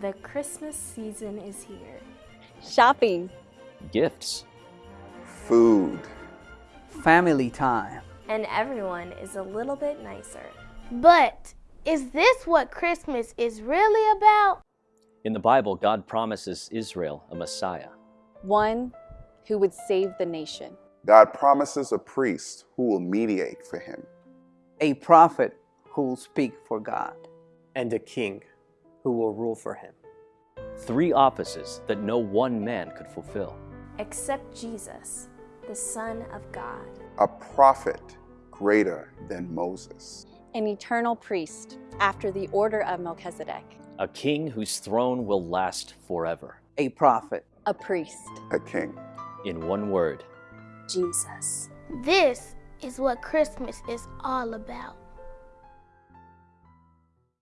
The Christmas season is here. Shopping. Gifts. Food. Family time. And everyone is a little bit nicer. But is this what Christmas is really about? In the Bible, God promises Israel a Messiah. One who would save the nation. God promises a priest who will mediate for him. A prophet who will speak for God. And a king who will rule for him. Three offices that no one man could fulfill. Except Jesus, the Son of God. A prophet greater than Moses. An eternal priest after the order of Melchizedek. A king whose throne will last forever. A prophet. A priest. A king. In one word, Jesus. This is what Christmas is all about.